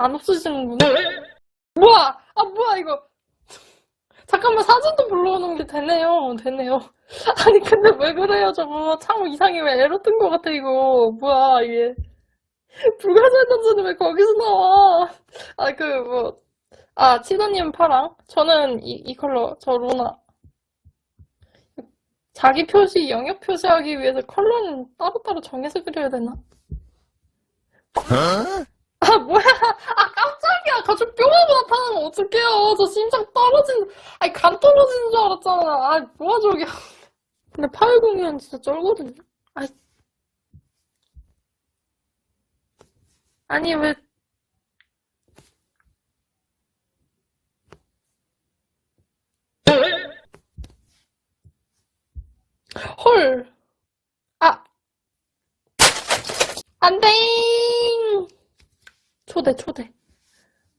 안 없어지는구나. 뭐야! 아, 뭐야, 이거. 잠깐만, 사진도 불러오는 게 되네요. 되네요. 아니, 근데 왜 그래요, 저거. 참 이상해. 왜 에러 뜬것 같아, 이거. 뭐야, 이게. 불가사의 단서는 왜 거기서 나와? 아, 그, 뭐. 아, 치도님 파랑. 저는 이, 이 컬러. 저 로나. 자기 표시, 영역 표시하기 위해서 컬러는 따로따로 정해서 그려야 되나? 아, 뭐야. 아, 깜짝이야. 갑자기 뿅하고 나타나면 어떡해요. 저 심장 떨어진, 아니, 간 떨어지는 줄 알았잖아. 아, 뭐야, 저게. 근데 파열공연 진짜 쩔거든요. 아이. 아니, 왜. 헐. 아. 안 돼! 초대, 초대.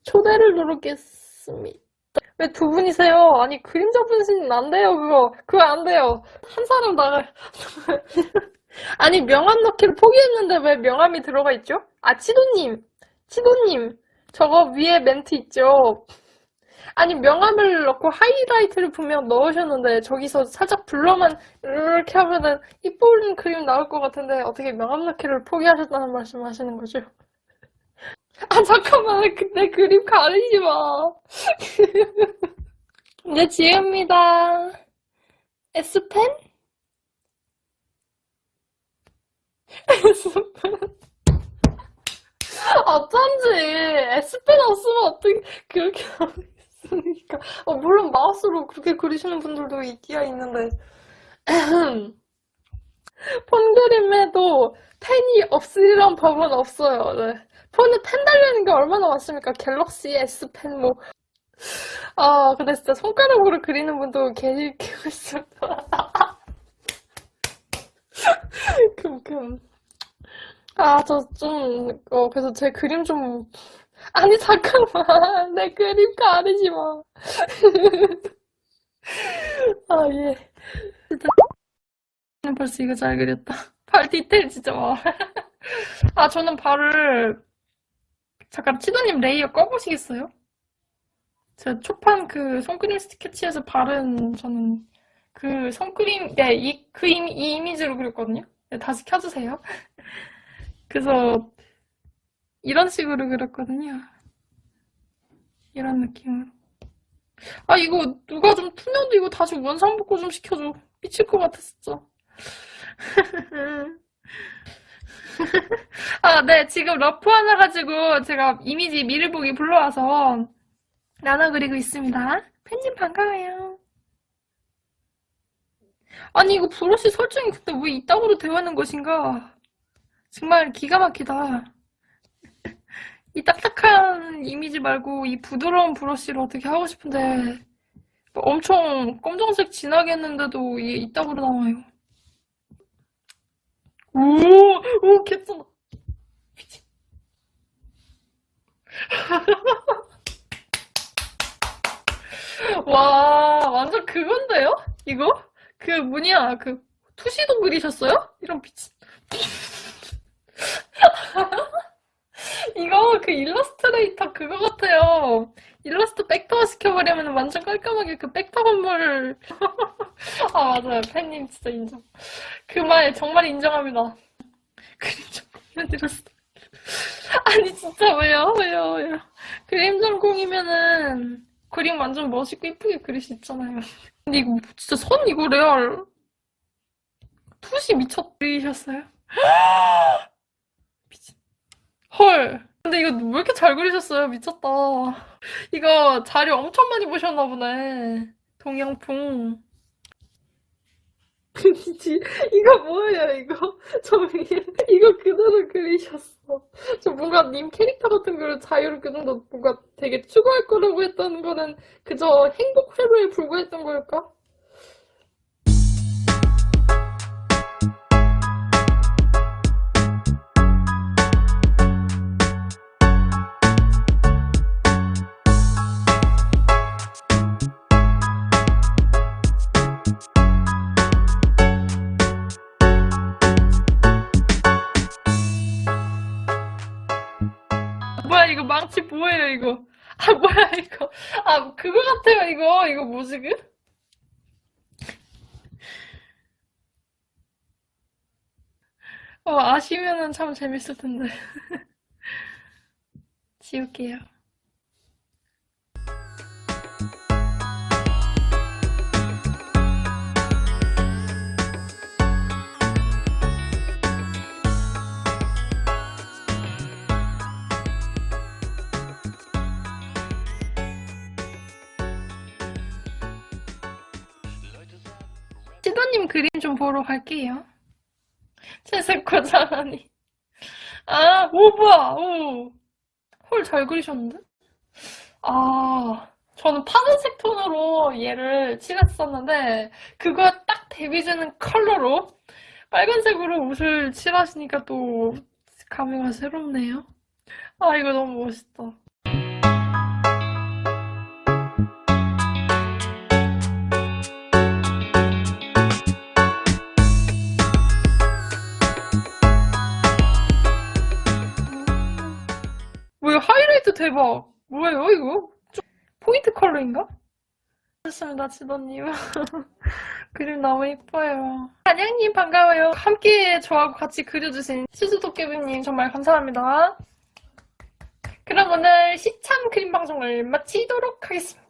초대를 누르겠습니다. 왜 두 분이세요? 아니, 그림자 분신은 안 돼요, 그거. 그거 안 돼요. 한 사람 나가. 아니, 명함 넣기를 포기했는데 왜 명함이 들어가 있죠? 아, 치도님. 치도님. 저거 위에 멘트 있죠? 아니, 명함을 넣고 하이라이트를 분명 넣으셨는데, 저기서 살짝 블러만 이렇게 하면은 이쁜 그림 나올 것 같은데, 어떻게 명함 넣기를 포기하셨다는 말씀 하시는 거죠? 아, 잠깐만. 내 그림 가리지 마. 네, 지혜입니다. S펜? S펜. 어쩐지. S펜 없으면 어떻게 그렇게 하겠습니까? 어, 물론 마우스로 그렇게 그리시는 분들도 있기야 있는데. 폰 그림에도 펜이 없으리란 법은 없어요. 네. 폰에 펜 달리는 게 얼마나 많습니까? 갤럭시 S펜 뭐. 아, 근데 진짜 손가락으로 그리는 분도 계실 있습니다. 큼큼. 아, 저 좀, 어, 그래서 제 그림 좀. 아니, 잠깐만. 내 그림 가리지 마. 아, 예. 벌써 이거 잘 그렸다. 발 디테일 진짜 와. 아, 저는 발을 잠깐 치도님 layer 꺼보시겠어요? 제가 초판 그 손그림 스케치에서 발은 저는 그 손그림 네, 이, 그 이미, 이 이미지로 그렸거든요. 네, 다시 켜주세요. 그래서 이런 식으로 그렸거든요. 이런 느낌으로. 아 이거 누가 좀 투명도 이거 다시 원상 복구 좀 시켜줘. 미칠 것 진짜. 아, 네. 지금 rough 하나 가지고 제가 이미지 미를 보기 불러와서 나눠 그리고 있습니다. 팬님 반가워요. 아니, 이거 브러쉬 설정이 근데 왜 이따구로 되어있는 것인가? 정말 기가 막히다. 이 딱딱한 이미지 말고 이 부드러운 브러쉬를 어떻게 하고 싶은데 엄청 검정색 진하게 했는데도 이게 이따구로 나와요. 오, 오. 미친. 와, 완전 그건데요? 이거? 그 뭐냐, 그 투시도 그리셨어요? 이런 미친. 이거 그 일러스트레이터 그거 같아요. 일러스트 백터화 시켜버리면 완전 깔끔하게 그 백터 건물. 아, 맞아요. 팬님 진짜 인정. 그 말 정말 인정합니다. 그림 좀 보여드렸어. 아니, 진짜 왜요? 왜요? 왜요? 그림 전공이면은 그림 완전 멋있고 이쁘게 그릴 수 있잖아요. 근데 이거 진짜 선 이거 레알 투시 미쳤 그리셨어요? 미친. 헐. 근데 이거 왜 이렇게 잘 그리셨어요? 미쳤다. 이거 자료 엄청 많이 보셨나 보네. 동양풍. 그니지 이거 뭐예요 이거 저 위에 이거 그대로 그리셨어 저 뭔가 님 캐릭터 같은 걸 자유롭게 좀더 뭔가 되게 추구할 거라고 했던 거는 그저 행복 회로에 불과했던 걸까? 뭐야 이거 망치 뭐예요 이거? 아 뭐야 이거? 아 그거 같아요 이거. 이거 뭐지 그? 어 아시면은 참 재밌을 텐데. 지울게요. 그림 좀 보러 갈게요 채색코 잘하니 아, 오, 뭐야, 오. 헐, 잘 그리셨는데? 아, 저는 파란색 톤으로 얘를 칠했었는데, 그거 딱 데뷔되는 컬러로 빨간색으로 옷을 칠하시니까 또 감회가 새롭네요. 아, 이거 너무 멋있다. 대박. 뭐예요, 이거? 좀 포인트 컬러인가? 좋습니다, 지도님. 그림 너무 예뻐요. 안양님 반가워요. 함께 저하고 같이 그려주신 시즈도깨비님 정말 감사합니다. 그럼 오늘 시참 그림 방송을 마치도록 하겠습니다.